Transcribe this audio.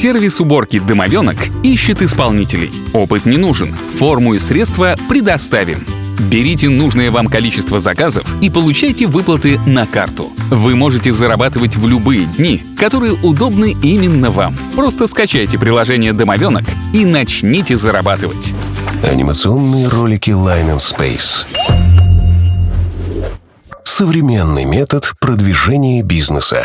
Сервис уборки «Домовенок» ищет исполнителей. Опыт не нужен. Форму и средства предоставим. Берите нужное вам количество заказов и получайте выплаты на карту. Вы можете зарабатывать в любые дни, которые удобны именно вам. Просто скачайте приложение «Домовенок» и начните зарабатывать. Анимационные ролики Line and Space. Современный метод продвижения бизнеса.